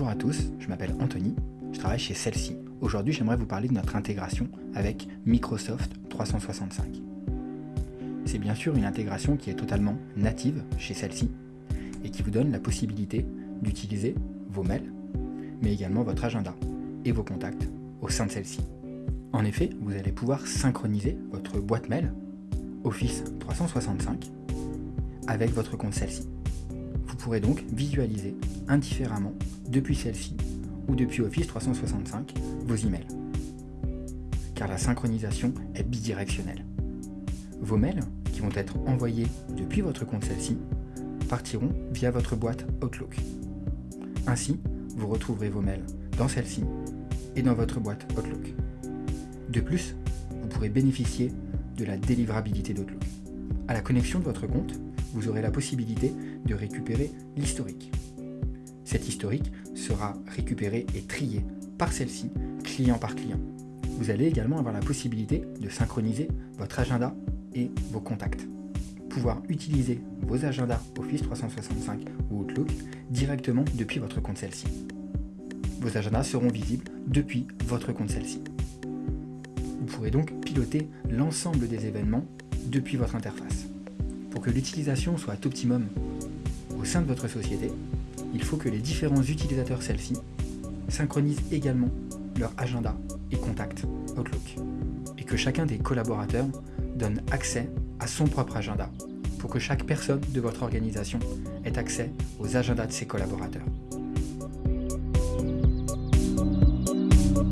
à tous, je m'appelle Anthony, je travaille chez Celle-ci. Aujourd'hui, j'aimerais vous parler de notre intégration avec Microsoft 365. C'est bien sûr une intégration qui est totalement native chez Celle-ci et qui vous donne la possibilité d'utiliser vos mails, mais également votre agenda et vos contacts au sein de celle-ci. En effet, vous allez pouvoir synchroniser votre boîte mail Office 365 avec votre compte celle-ci. Vous pourrez donc visualiser indifféremment depuis celle-ci ou depuis Office 365 vos emails. Car la synchronisation est bidirectionnelle. Vos mails, qui vont être envoyés depuis votre compte celle-ci, partiront via votre boîte Outlook. Ainsi, vous retrouverez vos mails dans celle-ci et dans votre boîte Outlook. De plus, vous pourrez bénéficier de la délivrabilité d'Outlook. À la connexion de votre compte, vous aurez la possibilité de récupérer l'historique. Cet historique sera récupéré et trié par celle-ci, client par client. Vous allez également avoir la possibilité de synchroniser votre agenda et vos contacts. Pouvoir utiliser vos agendas Office 365 ou Outlook directement depuis votre compte celle-ci. Vos agendas seront visibles depuis votre compte celle-ci. Vous pourrez donc piloter l'ensemble des événements depuis votre interface. Pour que l'utilisation soit optimum au sein de votre société, il faut que les différents utilisateurs celle-ci synchronisent également leur agenda et contact Outlook et que chacun des collaborateurs donne accès à son propre agenda pour que chaque personne de votre organisation ait accès aux agendas de ses collaborateurs.